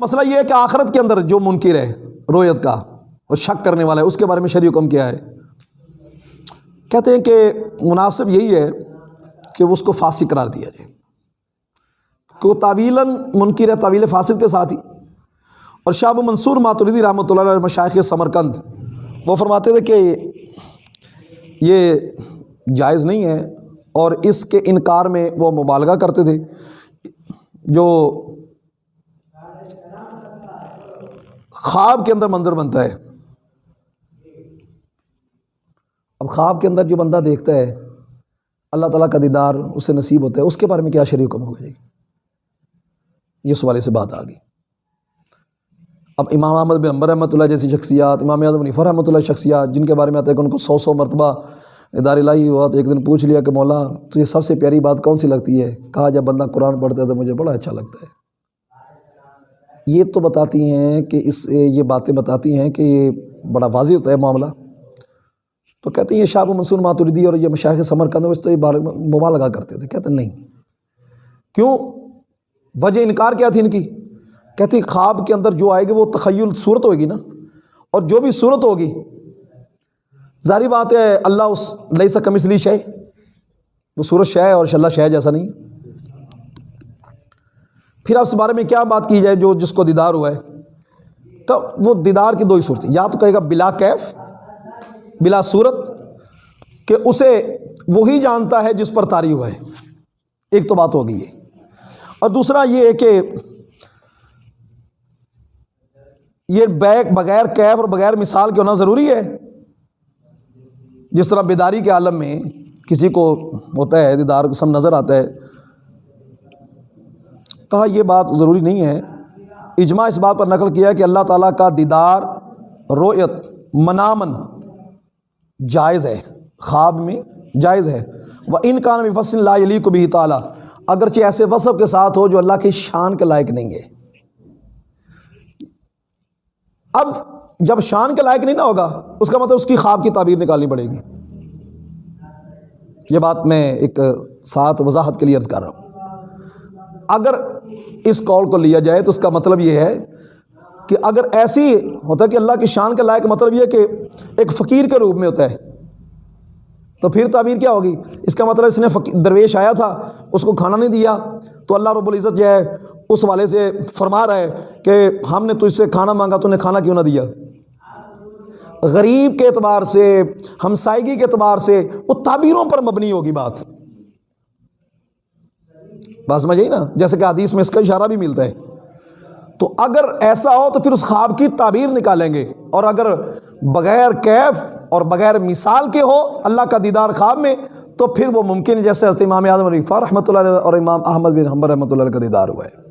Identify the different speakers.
Speaker 1: مسئلہ یہ ہے کہ آخرت کے اندر جو منکر ہے، رویت کا اور شک کرنے والا ہے، اس کے بارے میں شریع حکم کیا ہے۔ کہتے ہیں کہ مناسب یہی ہے کہ اس کو فاسق قرار دیا جائے۔ کہ وہ تعویلاً منکر ہے، طویل فاسد کے ساتھ ہی۔ اور شاب منصور ماتردی رحمۃ اللہ علیہ مشائق سمرکند، وہ فرماتے تھے کہ یہ جائز نہیں ہے اور اس کے انکار میں وہ مبالغہ کرتے تھے۔ جو خواب کے اندر منظر بنتا ہے۔ اب خواب کے اندر جو بندہ دیکھتا ہے، اللہ تعالیٰ کا دیدار اسے نصیب ہوتا ہے، اس کے بارے میں کیا شریع حکم ہوگا جی یہ سوالے سے بات آ گئی اب امام احمد بن امبر رحمۃ اللہ جیسی شخصیات، امام اعظم عنیفر رحمۃ اللہ شخصیات، جن کے بارے میں آتا ہے کہ ان کو سو سو مرتبہ ادار الہی ہوا، تو ایک دن پوچھ لیا کہ مولا، تجھے سب سے پیاری بات کون سی لگتی ہے؟ کہا، جب بندہ قرآن پڑھتا ہے تو مجھے بڑا اچھا لگتا ہے۔ یہ تو بتاتی ہیں کہ اس، یہ باتیں بتاتی ہیں کہ یہ بڑا واضح ہوتا ہے معاملہ۔ تو کہتے ہیں یہ شاہ منصور ماتردی اور یہ مشاہد سمر کند اس تو یہ مبا لگا کرتے تھے۔ کہتے ہیں نہیں۔ کیوں؟ وجہ انکار کیا تھی ان کی؟ کہتے ہیں خواب کے اندر جو آئے گی وہ تخیل صورت ہوگی نا۔ اور جو بھی صورت ہوگی، ظاہری بات ہے اللہ اس لئی سا کم لی شے۔ وہ صورت شے اور اللہ شے جیسا نہیں ہے۔ پھر اس بارے میں کیا بات کی جائے جو جس کو دیدار ہوا ہے؟ تو وہ دیدار کی دو ہی صورت یا تو کہے گا بلا کیف، بلا صورت، کہ اسے وہی جانتا ہے جس پر تاری ہوا ہے۔ ایک تو بات ہو گئی ہے۔ اور دوسرا یہ ہے کہ یہ بیک بغیر کیف اور بغیر مثال کے ہونا ضروری ہے۔ جس طرح بیداری کے عالم میں کسی کو ہوتا ہے، دیدار قسم نظر آتا ہے کہا یہ بات ضروری نہیں ہے۔ اجماع اس بات پر نقل کیا کہ اللہ تعالیٰ کا دیدار رویت منامن جائز ہے، خواب میں جائز ہے۔ وہ ان کان میں فصل لا علی کو بھی تعالیٰ، اگرچہ ایسے وصف کے ساتھ ہو جو اللہ کی شان کے لائق نہیں ہے۔ اب جب شان کے لائق نہیں نہ ہوگا، اس کا مطلب اس کی خواب کی تعبیر نکالنی پڑے گی۔ یہ بات میں ایک ساتھ وضاحت کے لیے عرض کر رہا ہوں۔ اگر اس کال کو لیا جائے تو اس کا مطلب یہ ہے کہ اگر ایسی ہوتا ہے کہ اللہ کی شان کے لائق مطلب یہ کہ ایک فقیر کے روپ میں ہوتا ہے، تو پھر تعبیر کیا ہوگی؟ اس کا مطلب اس نے درویش آیا تھا، اس کو کھانا نہیں دیا، تو اللہ رب العزت جو ہے، اس والے سے فرما رہا ہے کہ ہم نے تجھ سے کھانا مانگا، تو نے کھانا کیوں نہ دیا؟ غریب کے اعتبار سے ہمسائیگی کے اعتبار سے، وہ تعبیروں پر مبنی ہوگی بات۔ بات سمجھ نا؟ جیسے کہ حدیث میں اس کا اشارہ بھی ملتا ہے۔ تو اگر ایسا ہو تو پھر اس خواب کی تعبیر نکالیں گے۔ اور اگر بغیر کیف اور بغیر مثال کے ہو اللہ کا دیدار خواب میں، تو پھر وہ ممکن ہے، جیسے حضرت امام اعظم رفا رحمۃ اللہ اور امام احمد بن حمبر رحمۃ اللہ کا دیدار ہوا ہے۔